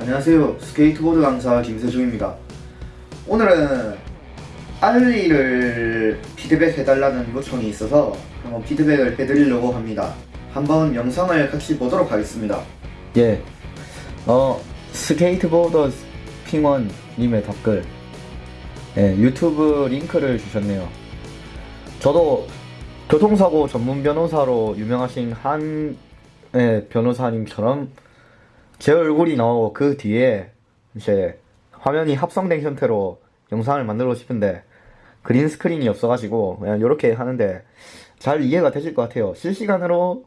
안녕하세요. 스케이트보드 강사 김세중입니다. 오늘은 ollie를 피드백 해달라는 요청이 있어서 한번 피드백을 해드리려고 합니다. 한번 영상을 같이 보도록 하겠습니다. 예. 어, 스케이트보더 핑원님의 댓글. 예, 유튜브 링크를 주셨네요. 저도 교통사고 전문 변호사로 유명하신 한 예, 변호사님처럼 제 얼굴이 나오고 그 뒤에 이제 화면이 합성된 형태로 영상을 만들고 싶은데 green screen이 없어가지고 그냥 이렇게 하는데 잘 이해가 되실 것 같아요. 실시간으로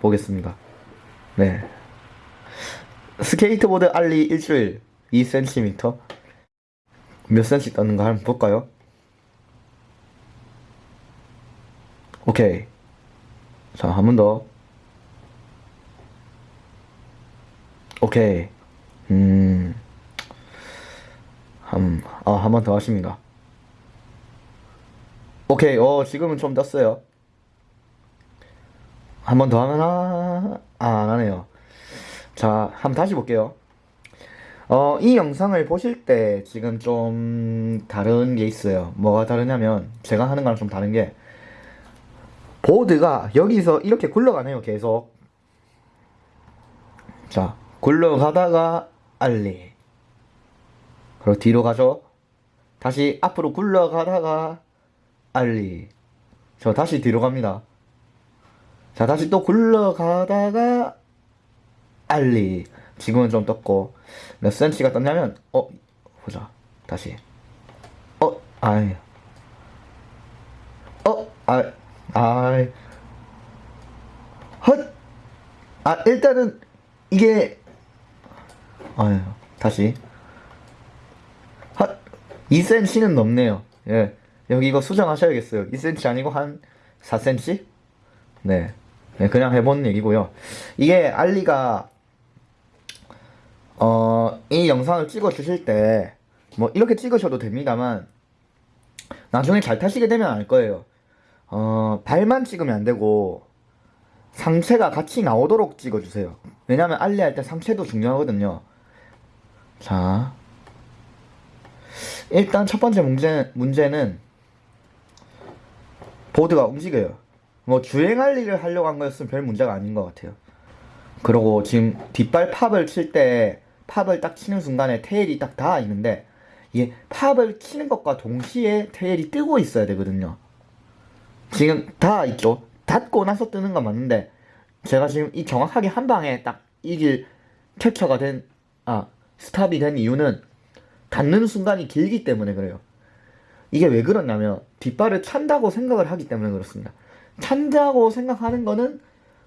보겠습니다. 네. 스케이트보드 ollie 일주일 2cm 몇 cm 떴는가 한번 볼까요? 오케이 자 한 번 더 오케이 음 한, 아, 한 번 더 하십니다. 오케이, 어, 지금은 좀 떴어요. 한 번 더 하면, 아, 아, 안 하네요. 자, 한번 다시 볼게요. 어, 이 영상을 보실 때 지금 좀 다른 게 있어요. 뭐가 다르냐면, 제가 하는 거랑 좀 다른 게, 보드가 여기서 이렇게 굴러가네요, 계속. 자, 굴러가다가 알리. 그리고 뒤로 가죠. 다시 앞으로 굴러가다가 알리. 저 다시 뒤로 갑니다. 자, 다시 또 굴러가다가 알리. 지금은 좀 떴고 몇 센치가 떴냐면 어 보자 다시 어 아이 어아 아이 헛아 일단은 이게 아유 다시 한 2cm는 넘네요. 예. 여기 이거 수정하셔야겠어요. 2cm 아니고 한 4cm? 네. 네, 그냥 해본 얘기고요. 이게 알리가 어, 이 영상을 찍어 주실 때 뭐 이렇게 찍으셔도 됩니다만 나중에 잘 타시게 되면 알 거예요. 어, 발만 찍으면 안 되고 상체가 같이 나오도록 찍어 주세요. 왜냐면 알리 할 때 상체도 중요하거든요. 자, 일단 첫 번째 문제, 문제는 보드가 움직여요. 뭐 주행할 일을 하려고 한 거였으면 별 문제가 아닌 것 같아요. 그리고 지금 뒷발 팝을 칠 때 팝을 딱 치는 순간에 테일이 딱 닿아 있는데 이게 팝을 치는 것과 동시에 테일이 뜨고 있어야 되거든요. 지금 닿아 있죠. 닿고 나서 뜨는 건 맞는데 제가 지금 이 정확하게 한 방에 딱 이길 캡처가 된, 아, 스탑이 된 이유는 닿는 순간이 길기 때문에 그래요. 이게 왜 그러냐면 뒷발을 찬다고 생각을 하기 때문에 그렇습니다. 찬다고 생각하는 거는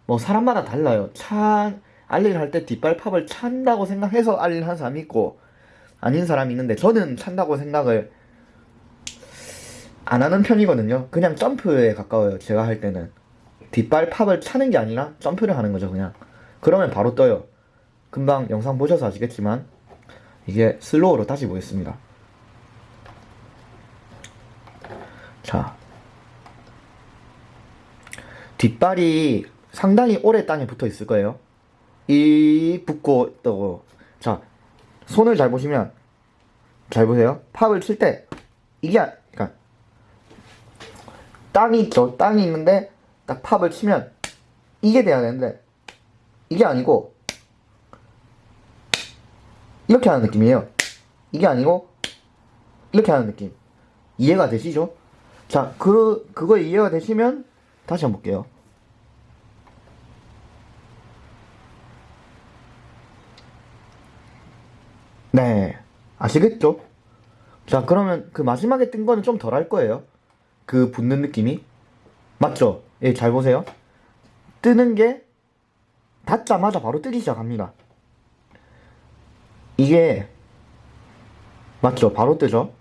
뭐 사람마다 달라요. 찬 알리를 할 때 뒷발 팝을 찬다고 생각해서 알리를 하는 사람이 있고 아닌 사람이 있는데 저는 찬다고 생각을 안 하는 편이거든요. 그냥 점프에 가까워요. 제가 할 때는 뒷발 팝을 차는 게 아니라 점프를 하는 거죠. 그냥 그러면 바로 떠요. 금방 영상 보셔서 아시겠지만 이게 슬로우로 다시 보겠습니다. 자, 뒷발이 상당히 오래 땅에 붙어 있을 거예요. 이 붙고 있다고. 자, 손을 잘 보시면 잘 보세요. 팝을 칠 때 이게 아- 그러니까 땅이 있죠. 땅이 있는데 딱 팝을 치면 이게 돼야 되는데 이게 아니고 이렇게 하는 느낌이에요. 이게 아니고 이렇게 하는 느낌. 이해가 되시죠? 자, 그 그거 이해가 되시면 다시 한번 볼게요. 네, 아시겠죠? 자, 그러면 그 마지막에 뜬 거는 좀 덜 할 거예요. 그 붙는 느낌이. 맞죠? 예, 잘 보세요. 뜨는 게 닿자마자 바로 뜨기 시작합니다. 이게 맞죠? 바로 뜨죠?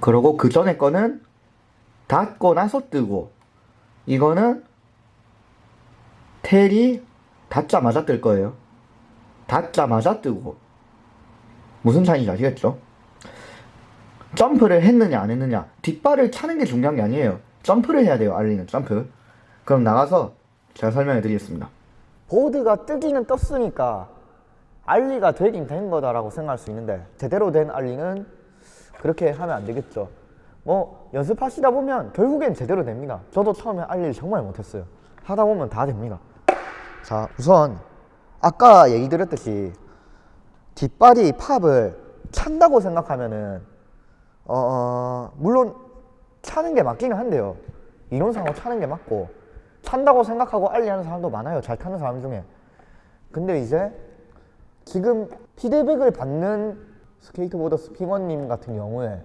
그러고 그 전에 거는 닿고 나서 뜨고 이거는 텔이 닿자마자 뜰 거예요. 닿자마자 뜨고 무슨 차이인지 아시겠죠? 점프를 했느냐 안 했느냐 뒷발을 차는 게 중요한 게 아니에요. 점프를 해야 돼요. 알리는 점프. 그럼 나가서 제가 설명해 드리겠습니다. 보드가 뜨기는 떴으니까 알리가 되긴 된 거다라고 생각할 수 있는데 제대로 된 알리는 그렇게 하면 안 되겠죠. 뭐 연습하시다 보면 결국엔 제대로 됩니다. 저도 처음에 알리를 정말 못했어요. 하다 보면 다 됩니다. 자 우선 아까 얘기 드렸듯이 뒷발이 팝을 찬다고 생각하면은 어, 어, 물론 차는 게 맞기는 한데요. 이론상으로 차는 게 맞고 찬다고 생각하고 ollie하는 사람도 많아요. 잘 타는 사람 중에. 근데 이제 지금 피드백을 받는 스케이트보드 스피머님 같은 경우에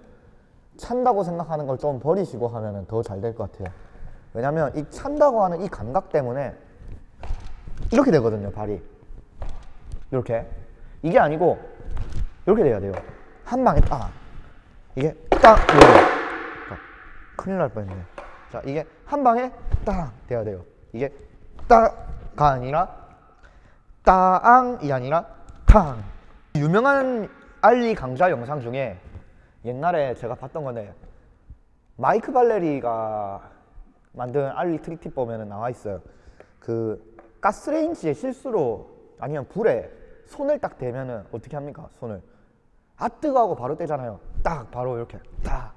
찬다고 생각하는 걸 좀 버리시고 하면 더 잘 될 것 같아요. 왜냐면 이 찬다고 하는 이 감각 때문에 이렇게 되거든요, 발이. 이렇게. 이게 아니고 이렇게 돼야 돼요. 한 방에 딱. 이게 딱 이렇게. 자, 큰일 날 뻔했네. 자, 이게 한 방에 딱 돼야 돼요. 이게 딱가 아니라 따앙이 아니라 탕. 유명한 알리 강좌 영상 중에 옛날에 제가 봤던 건데 마이크 발레리가 만든 알리 트릭팁 보면 나와 있어요. 그 가스레인지에 실수로 아니면 불에 손을 딱 대면은 어떻게 합니까? 손을 아 뜨거하고 바로 떼잖아요. 딱 바로 이렇게 딱.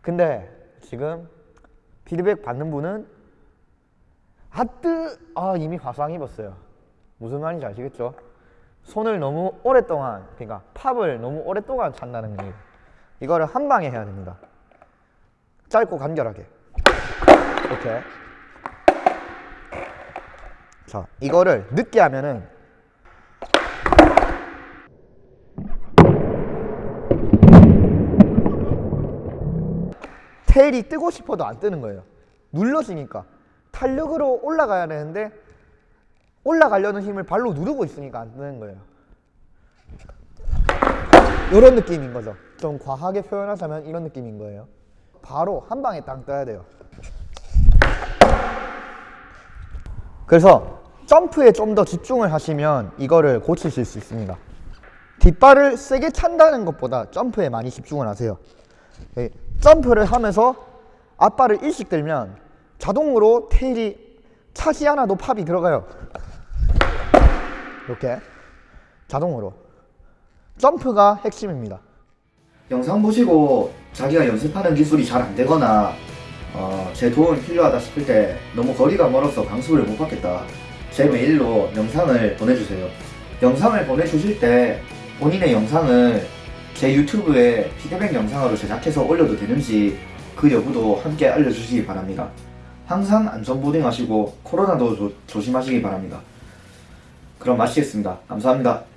근데 지금 피드백 받는 분은 아뜨 아 이미 화상 입었어요. 무슨 말인지 아시겠죠? 손을 너무 오랫동안 그러니까 팝을 너무 오랫동안 찬다는 거예요. 이거를 한 방에 해야 됩니다. 짧고 간결하게. 이렇게. 자, 이거를 늦게 하면은 테일이 뜨고 싶어도 안 뜨는 거예요. 눌러지니까 탄력으로 올라가야 되는데 올라가려는 힘을 발로 누르고 있으니까 안 뜨는 거예요. 이런 느낌인 거죠. 좀 과하게 표현하자면 이런 느낌인 거예요. 바로 한 방에 땅 떠야 돼요. 그래서 점프에 좀 더 집중을 하시면 이거를 고치실 수 있습니다. 뒷발을 세게 찬다는 것보다 점프에 많이 집중을 하세요. 예, 점프를 하면서 앞발을 일씩 들면 자동으로 테일이 차지 않아도 팝이 들어가요. 이렇게 자동으로 점프가 핵심입니다. 영상 보시고 자기가 연습하는 기술이 잘 안 되거나 어, 제 도움이 필요하다 싶을 때 너무 거리가 멀어서 강습을 못 받겠다. 제 메일로 영상을 보내주세요. 영상을 보내주실 때 본인의 영상을 제 유튜브에 피드백 영상으로 제작해서 올려도 되는지 그 여부도 함께 알려주시기 바랍니다. 항상 안전보딩 하시고 코로나도 조, 조심하시기 바랍니다. 그럼 마치겠습니다. 감사합니다.